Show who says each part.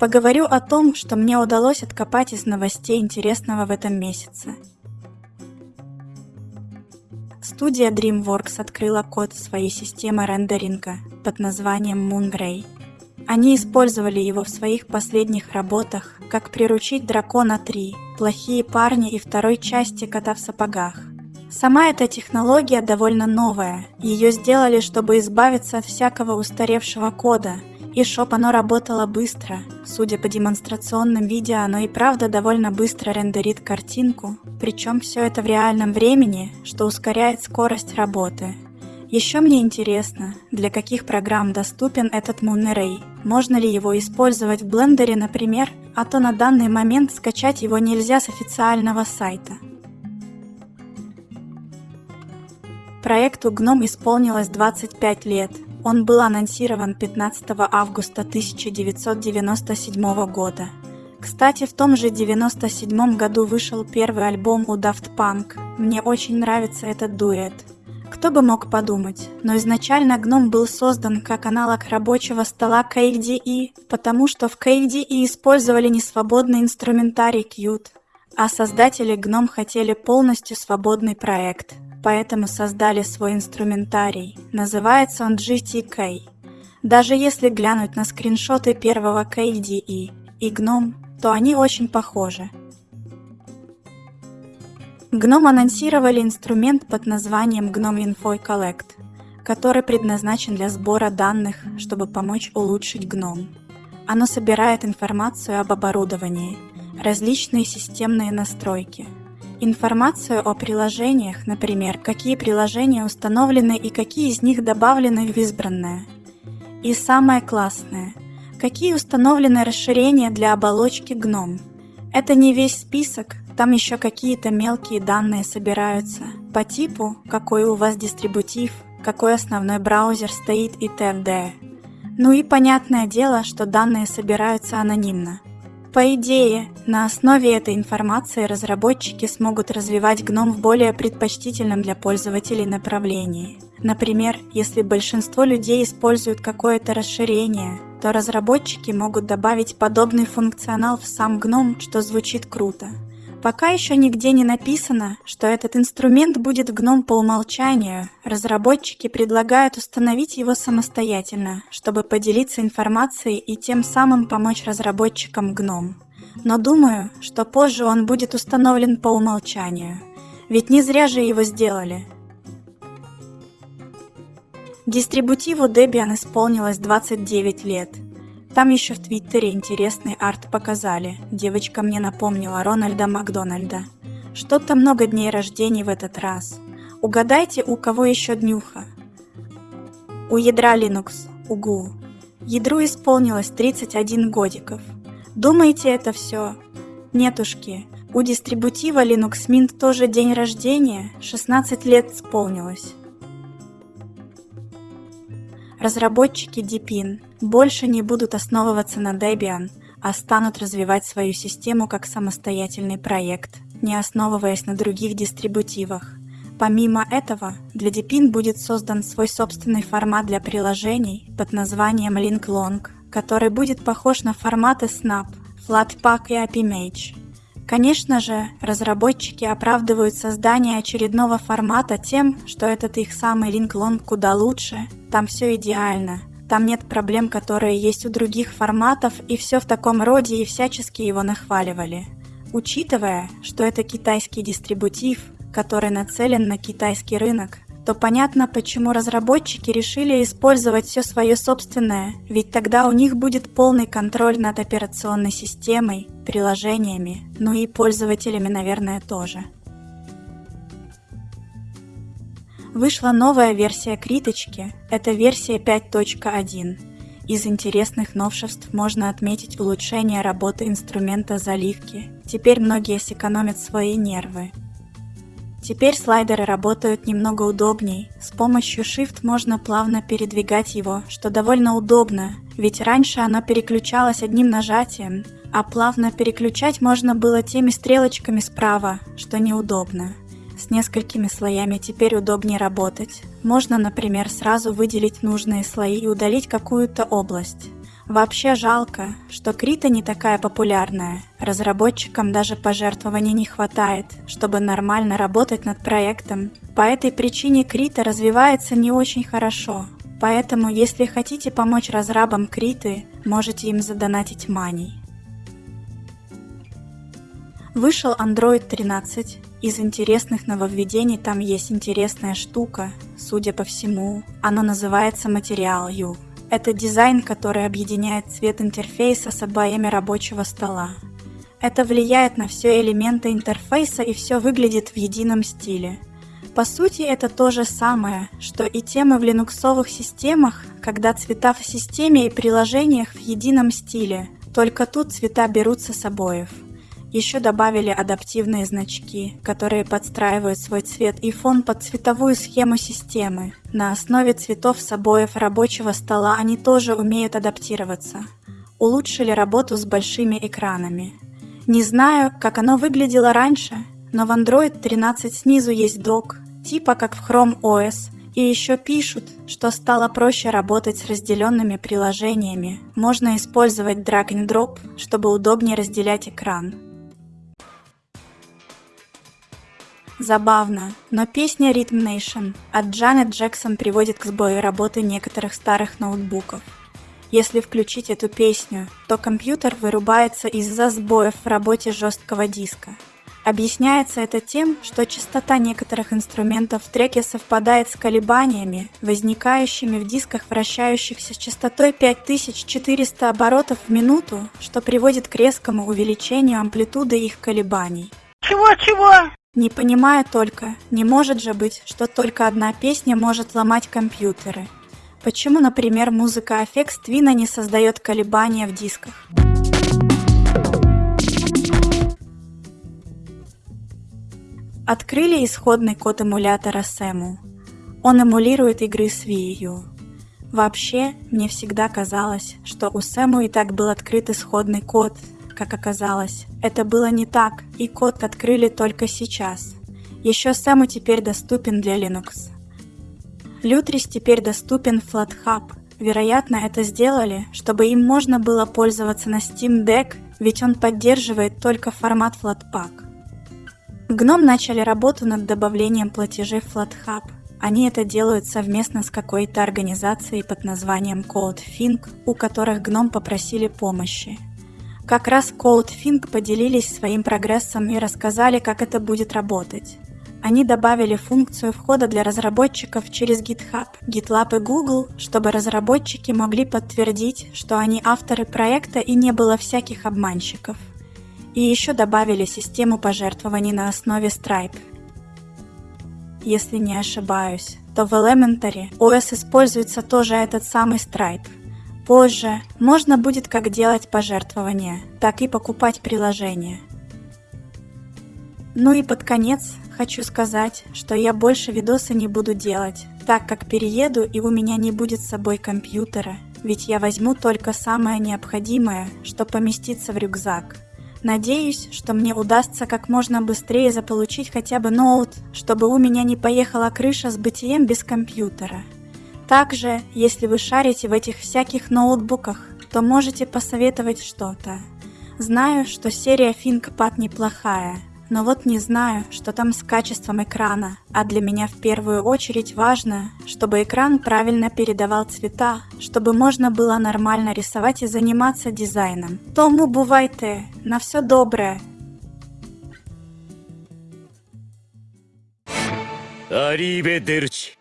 Speaker 1: Поговорю о том, что мне удалось откопать из новостей интересного в этом месяце. Студия DreamWorks открыла код своей системы рендеринга под названием Moonray. Они использовали его в своих последних работах, как «Приручить дракона 3», «Плохие парни» и второй части «Кота в сапогах». Сама эта технология довольно новая. Ее сделали, чтобы избавиться от всякого устаревшего кода, и чтоб оно работало быстро. Судя по демонстрационным видео, оно и правда довольно быстро рендерит картинку, причем все это в реальном времени, что ускоряет скорость работы. Еще мне интересно, для каких программ доступен этот Moon Можно ли его использовать в блендере, например, а то на данный момент скачать его нельзя с официального сайта. Проекту GNOME исполнилось 25 лет. Он был анонсирован 15 августа 1997 года. Кстати, в том же 97 году вышел первый альбом у Daft Punk. Мне очень нравится этот дуэт. Кто бы мог подумать, но изначально GNOME был создан как аналог рабочего стола KDE, потому что в KDE использовали несвободный инструментарий Qt, а создатели GNOME хотели полностью свободный проект, поэтому создали свой инструментарий. Называется он GTK. Даже если глянуть на скриншоты первого KDE и GNOME, то они очень похожи. GNOME анонсировали инструмент под названием GNOME Info Collect, который предназначен для сбора данных, чтобы помочь улучшить GNOME. Оно собирает информацию об оборудовании, различные системные настройки – Информацию о приложениях, например, какие приложения установлены и какие из них добавлены в избранное. И самое классное, какие установлены расширения для оболочки GNOME. Это не весь список, там еще какие-то мелкие данные собираются. По типу, какой у вас дистрибутив, какой основной браузер стоит и т.д. Ну и понятное дело, что данные собираются анонимно. По идее, на основе этой информации разработчики смогут развивать GNOME в более предпочтительном для пользователей направлении. Например, если большинство людей используют какое-то расширение, то разработчики могут добавить подобный функционал в сам GNOME, что звучит круто. Пока еще нигде не написано, что этот инструмент будет GNOME по умолчанию, разработчики предлагают установить его самостоятельно, чтобы поделиться информацией и тем самым помочь разработчикам GNOME. Но думаю, что позже он будет установлен по умолчанию, ведь не зря же его сделали. Дистрибутиву Debian исполнилось 29 лет – там еще в Твиттере интересный арт показали. Девочка мне напомнила Рональда Макдональда. Что-то много дней рождений в этот раз. Угадайте, у кого еще днюха? У ядра Linux, угу. Ядру исполнилось 31 годиков. Думаете, это все? Нетушки, у дистрибутива Linux Mint тоже день рождения, 16 лет исполнилось. Разработчики Deepin больше не будут основываться на Debian, а станут развивать свою систему как самостоятельный проект, не основываясь на других дистрибутивах. Помимо этого, для Deepin будет создан свой собственный формат для приложений под названием LinkLong, который будет похож на форматы Snap, Flatpak и AppImage. Конечно же, разработчики оправдывают создание очередного формата тем, что этот их самый LinkLong куда лучше, там все идеально, там нет проблем, которые есть у других форматов, и все в таком роде и всячески его нахваливали. Учитывая, что это китайский дистрибутив, который нацелен на китайский рынок, то понятно, почему разработчики решили использовать все свое собственное, ведь тогда у них будет полный контроль над операционной системой, приложениями, ну и пользователями, наверное, тоже. Вышла новая версия Криточки, это версия 5.1. Из интересных новшеств можно отметить улучшение работы инструмента заливки. Теперь многие сэкономят свои нервы, Теперь слайдеры работают немного удобней. С помощью Shift можно плавно передвигать его, что довольно удобно, ведь раньше оно переключалось одним нажатием, а плавно переключать можно было теми стрелочками справа, что неудобно. С несколькими слоями теперь удобнее работать. Можно, например, сразу выделить нужные слои и удалить какую-то область. Вообще жалко, что Крита не такая популярная. Разработчикам даже пожертвований не хватает, чтобы нормально работать над проектом. По этой причине Крита развивается не очень хорошо. Поэтому, если хотите помочь разрабам Криты, можете им задонатить маней. Вышел Android 13. Из интересных нововведений там есть интересная штука, судя по всему. Оно называется Material U. Это дизайн, который объединяет цвет интерфейса с обоями рабочего стола. Это влияет на все элементы интерфейса и все выглядит в едином стиле. По сути, это то же самое, что и темы в линуксовых системах, когда цвета в системе и приложениях в едином стиле, только тут цвета берутся с обоев. Еще добавили адаптивные значки, которые подстраивают свой цвет и фон под цветовую схему системы. На основе цветов с обоев рабочего стола они тоже умеют адаптироваться. Улучшили работу с большими экранами. Не знаю, как оно выглядело раньше, но в Android 13 снизу есть док, типа как в Chrome OS, и еще пишут, что стало проще работать с разделенными приложениями. Можно использовать drag and drop, чтобы удобнее разделять экран. Забавно, но песня Rhythm Nation от Джанет Джексон приводит к сбою работы некоторых старых ноутбуков. Если включить эту песню, то компьютер вырубается из-за сбоев в работе жесткого диска. Объясняется это тем, что частота некоторых инструментов в треке совпадает с колебаниями, возникающими в дисках, вращающихся с частотой 5400 оборотов в минуту, что приводит к резкому увеличению амплитуды их колебаний.
Speaker 2: Чего-чего?
Speaker 1: Не понимаю только, не может же быть, что только одна песня может ломать компьютеры. Почему, например, музыка Аффекс Твина не создает колебания в дисках? Открыли исходный код эмулятора Сэму. Он эмулирует игры с Wii. Вообще, мне всегда казалось, что у Сэму и так был открыт исходный код, как оказалось, это было не так, и код открыли только сейчас. Еще Сэму теперь доступен для Linux. Lutris теперь доступен в FlatHub. Вероятно, это сделали, чтобы им можно было пользоваться на Steam Deck, ведь он поддерживает только формат Flatpak. Гном начали работу над добавлением платежей в FlatHub. Они это делают совместно с какой-то организацией под названием CodeFink, у которых Гном попросили помощи. Как раз CodeFink поделились своим прогрессом и рассказали, как это будет работать. Они добавили функцию входа для разработчиков через GitHub, GitLab и Google, чтобы разработчики могли подтвердить, что они авторы проекта и не было всяких обманщиков. И еще добавили систему пожертвований на основе Stripe. Если не ошибаюсь, то в Elementary OS используется тоже этот самый Stripe – Позже можно будет как делать пожертвования, так и покупать приложения. Ну и под конец хочу сказать, что я больше видосы не буду делать, так как перееду и у меня не будет с собой компьютера, ведь я возьму только самое необходимое, что поместится в рюкзак. Надеюсь, что мне удастся как можно быстрее заполучить хотя бы ноут, чтобы у меня не поехала крыша с бытием без компьютера. Также, если вы шарите в этих всяких ноутбуках, то можете посоветовать что-то. Знаю, что серия ThinkPad неплохая, но вот не знаю, что там с качеством экрана, а для меня в первую очередь важно, чтобы экран правильно передавал цвета, чтобы можно было нормально рисовать и заниматься дизайном. Тому бувайте, на все доброе.
Speaker 3: Arrivederci.